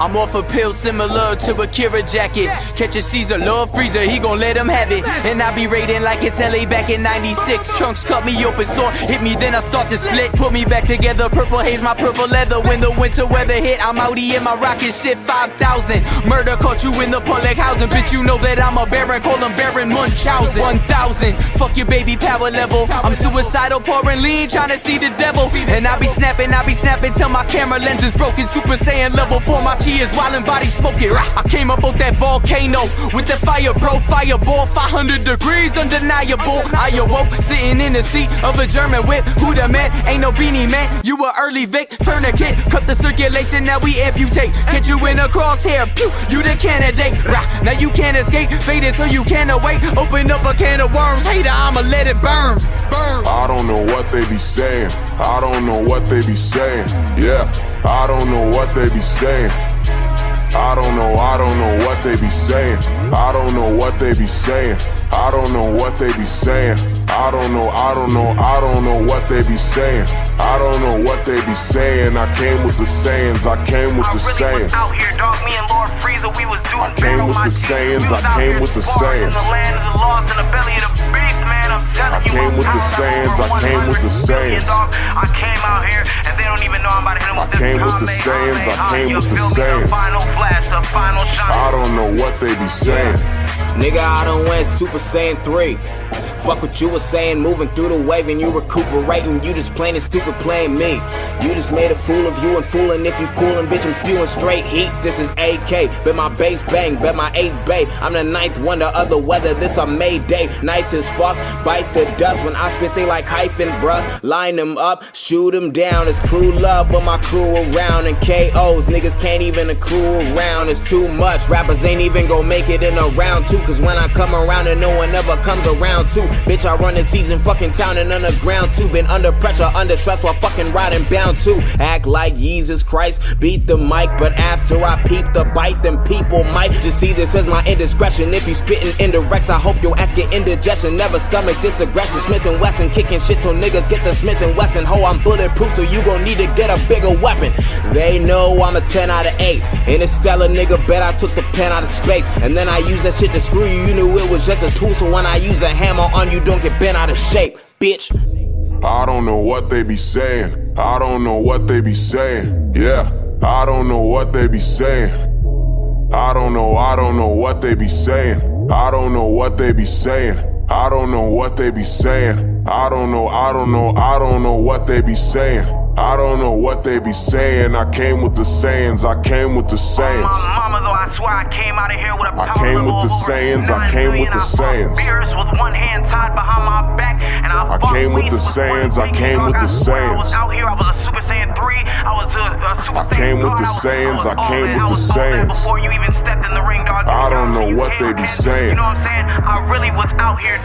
I'm off a pill similar to a Kira jacket. Catch a Caesar, love freezer, he gon' let him have it. And I be raiding like it's LA back in 96. Trunks cut me open, sore, hit me, then I start to split. Put me back together, purple haze, my purple leather. When the winter weather hit, I'm outie in my rocket shit 5,000. Murder caught you in the public housing. Bitch, you know that I'm a baron, call him Baron Munchausen. 1,000, fuck your baby power level. I'm suicidal, pouring lean, trying to see the devil. And I be snapping, I be snapping till my camera lens is broken. Super Saiyan level for my tears, wildin' body smoking. I came up out that volcano with the fire, bro. Fireball, 500 degrees, undeniable. I awoke sitting in the seat of a German whip. Who the man? Ain't no Beenie Man. You a early Vic, tourniquet, cut the circulation. Now we amputate. Get you in a crosshair, pew. You the candidate. Rah, now you can't escape. Faded so you can't await. Open up a can of worms, hater. I'ma let it burn. Burn. I don't know what they be saying. I don't know what they be saying. Yeah, I don't know what they be saying. I don't know, I don't know what they be saying. I don't know what they be saying. I don't know what they be saying. I don't know, I don't know, I don't know what they be saying. I don't know what they be saying. I came with the sayings, I came with the sayings. was out here, dog. Me and Lord Frieza, we was doing I came with the sayings, I came with the sayings. The over I came with the 100 million, sayings. dog. I came out here, and they don't even know I'm about to hit them with this came with the sayings, I came with the feel me? sayings. The final flash, the final shot. I don't know what they be saying. Nigga, I done went Super Saiyan 3. Fuck what you was saying, moving through the wave and you recuperating. You just plain and stupid playing me. You just made a fool of you and fooling if you coolin', bitch. I'm spewing straight heat. This is AK. Bet my bass bang, bet my eighth bay. I'm the ninth wonder of the weather. This a May day. Nice as fuck. Bite the dust when I spit they like hyphen, bruh. Line them up, shoot them down. It's crew love when my crew around. And KOs, niggas can't even accrue around. It's too much. Rappers ain't even gon' make it in a round two. Cause when I come around and no one ever comes around too. Bitch, I run the season, fucking town and underground too. Been under pressure, under stress while fucking riding bound too. Act like Jesus Christ, beat the mic. But after I peep the bite, then people might just see this as my indiscretion. If you spitting indirects, I hope your ass get indigestion. Never stomach this aggression. Smith and Wesson kicking shit till niggas get the Smith and Wesson. Ho, I'm bulletproof, so you gon' need to get a bigger weapon. They know I'm a 10 out of 8. Interstellar nigga, bet I took the pen out of space. And then I use that shit to screw you. You knew it was just a tool, so when I use a hammer on you, don't get bent out of shape, bitch. I don't know what they be saying. I don't know what they be saying. Yeah, I don't know what they be saying. I don't know, I don't know what they be saying. I don't know what they be saying. I don't know what they be saying. I don't know, I don't know, I don't know what they be saying. I don't know what they be saying. I came with the sayings, I came with the sayings. Mama, though, I swear I came out of here with a I came with the sayings, I came with the I bought sayings. Beers with one hand tied behind my back, and I, I came with the sayings, I came with the swear I was sayings. out here, I was a Super Saiyan 3, I was a, Super I came with the sayings, I, was I all came with the was all that sayings. Before you even stepped in the ring, dog. I don't know what they be saying. You know what I'm saying? I really was out here.